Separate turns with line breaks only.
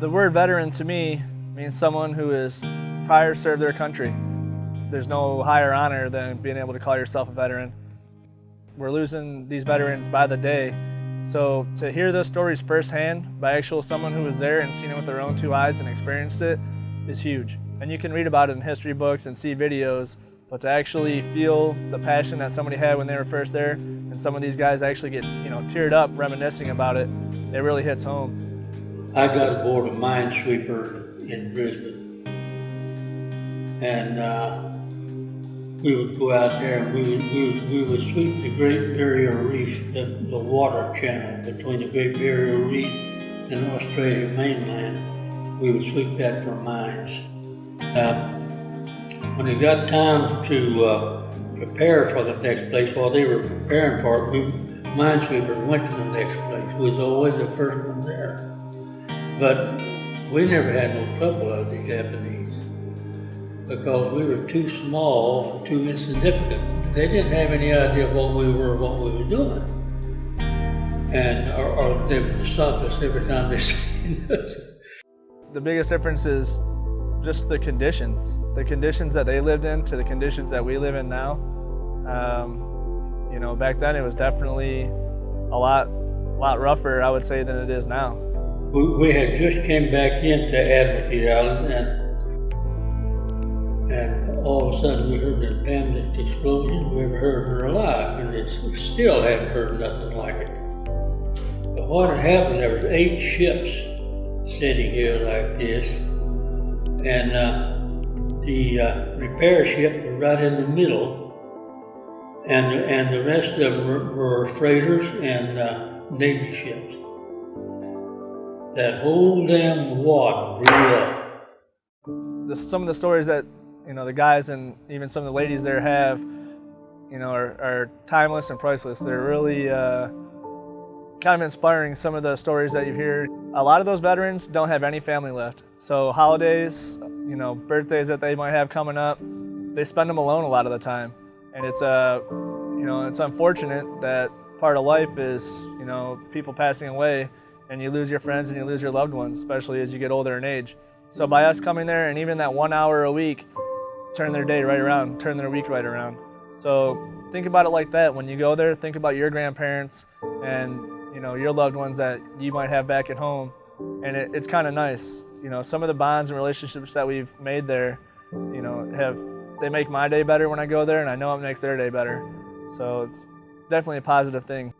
The word veteran to me means someone who has prior served their country. There's no higher honor than being able to call yourself a veteran. We're losing these veterans by the day. So to hear those stories firsthand by actual someone who was there and seen it with their own two eyes and experienced it is huge. And you can read about it in history books and see videos, but to actually feel the passion that somebody had when they were first there, and some of these guys actually get, you know, teared up reminiscing about it, it really hits home.
I got aboard a minesweeper in Brisbane. And uh, we would go out there and we would, we would, we would sweep the Great Barrier Reef, the, the water channel between the Great Barrier Reef and Australia mainland. We would sweep that for mines. Uh, when it got time to uh, prepare for the next place, while they were preparing for it, we minesweepers went to the next place. We was always the first one there. But we never had no trouble with the Japanese because we were too small, too insignificant. They didn't have any idea what we were, what we were doing. And or they would suck us every time they seen us.
The biggest difference is just the conditions. The conditions that they lived in to the conditions that we live in now. Um, you know, back then it was definitely a lot, lot rougher, I would say, than it is now.
We, we had just came back into Admiralty Island and and all of a sudden we heard the damnedest explosion we ever heard in our life, and it's, we still haven't heard nothing like it. But what had happened, there was eight ships sitting here like this, and uh, the uh, repair ship was right in the middle, and, and the rest of them were, were freighters and uh, Navy ships. That whole damn wad blew up.
Some of the stories that you know the guys and even some of the ladies there have, you know, are, are timeless and priceless. They're really uh, kind of inspiring. Some of the stories that you hear. A lot of those veterans don't have any family left. So holidays, you know, birthdays that they might have coming up, they spend them alone a lot of the time, and it's uh, you know, it's unfortunate that part of life is you know people passing away and you lose your friends and you lose your loved ones, especially as you get older in age. So by us coming there and even that one hour a week, turn their day right around, turn their week right around. So think about it like that. When you go there, think about your grandparents and you know your loved ones that you might have back at home, and it, it's kind of nice. You know, some of the bonds and relationships that we've made there, you know, have they make my day better when I go there, and I know it makes their day better. So it's definitely a positive thing.